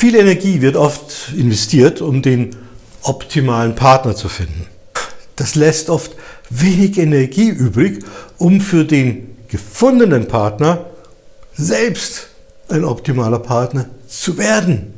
Viel Energie wird oft investiert, um den optimalen Partner zu finden. Das lässt oft wenig Energie übrig, um für den gefundenen Partner selbst ein optimaler Partner zu werden.